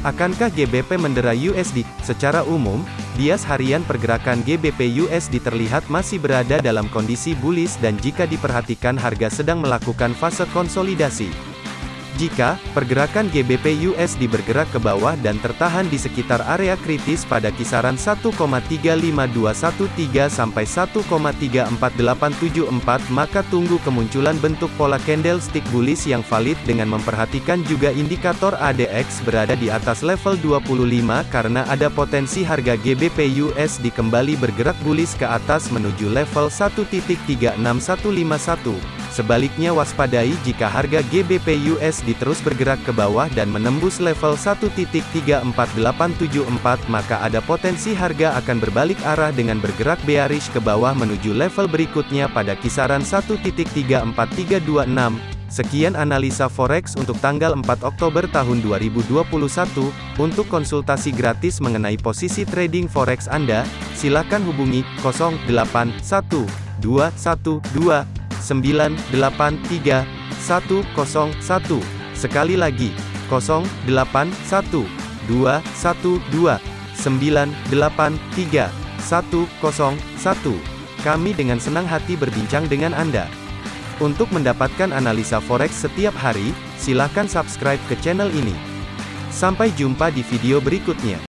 Akankah GBP mendera USD? Secara umum, bias harian pergerakan GBP USD terlihat masih berada dalam kondisi bullish dan jika diperhatikan harga sedang melakukan fase konsolidasi. Jika pergerakan GBP USD bergerak ke bawah dan tertahan di sekitar area kritis pada kisaran 1,35213 sampai 1,34874 maka tunggu kemunculan bentuk pola candlestick bullish yang valid dengan memperhatikan juga indikator ADX berada di atas level 25 karena ada potensi harga GBP USD kembali bergerak bullish ke atas menuju level 1.36151. Sebaliknya waspadai jika harga GBP USD terus bergerak ke bawah dan menembus level 1.34874 maka ada potensi harga akan berbalik arah dengan bergerak bearish ke bawah menuju level berikutnya pada kisaran 1.34326. Sekian analisa forex untuk tanggal 4 Oktober tahun 2021. Untuk konsultasi gratis mengenai posisi trading forex Anda, silakan hubungi 081212 983 101. Sekali lagi, 081 212 983 101. Kami dengan senang hati berbincang dengan Anda. Untuk mendapatkan analisa forex setiap hari, silakan subscribe ke channel ini. Sampai jumpa di video berikutnya.